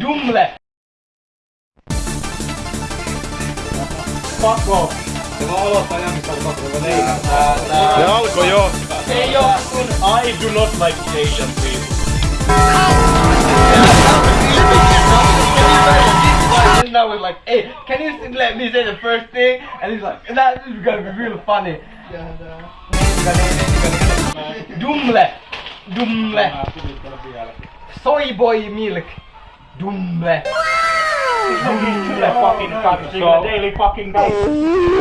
Dumle! Fuck off! Se vaan aloittaa jamista, kun pakko leikata. Se alkoi jo. Se ei oo kun I do not like Asian people. And now we're like, hey, can you let me say the first thing? And he's like, that is gonna be real funny. Dumle! Dumle! Soy boy milk! Dumle! Dumle fucking cunt. So, daily fucking day.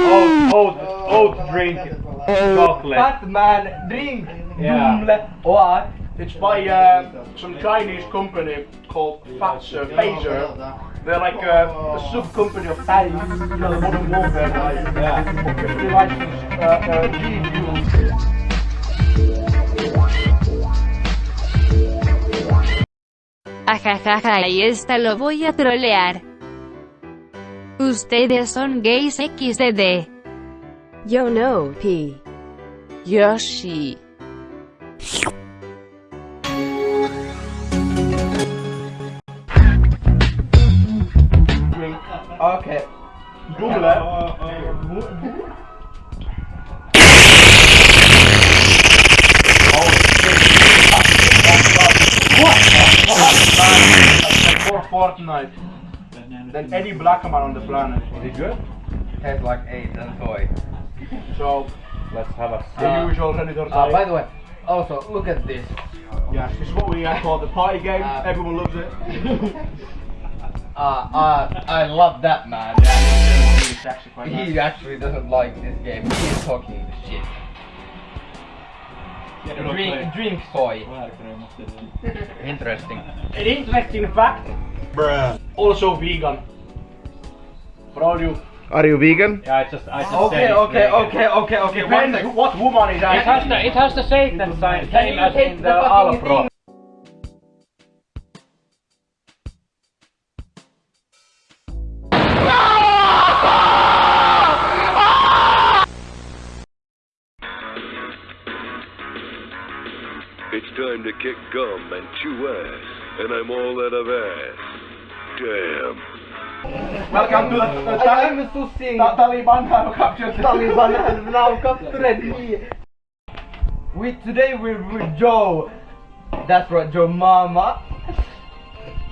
Oat, oat, oat drink. Chocolate. Fat man drink! Yeah. Dumle! What? It's by uh, some Chinese company called Fatser Fazer. They're like uh, a sub company of Thai, you know, the modern warfare guys. Yeah. Licensed uh, uh, Ajajaja y esta lo voy a trolear. Ustedes son gays XDD. Yo no, P. Yoshi. Okay. Dumle. Fortnite than any black man on the planet. Is it good? Tastes like AIDS and soy. So, Let's have a the Uh, usual Predator Uh, type. by the way, also look at this. Yes, this is what we uh, call the party game. Uh, Everyone loves it. Uh, uh, I love that man. Actually quite nice. He actually doesn't like this game. He is talking shit. Drink, drink soy. Interesting. An interesting fact. Also vegan. For all you. Are you vegan? Yeah, I just, I just Okay, said okay, vegan. okay, okay, okay. One Depends sec. what woman is It has the, it has the Satan sign, same as in the the fucking Alpro. It's time to kick gum and chew ass, and I'm all out of ass. Damn. Welcome to the, the I Tali- am sussing. Ta- Taliban have captured Taliban has now captured me. We today we're with Joe. That's right, Joe Mama.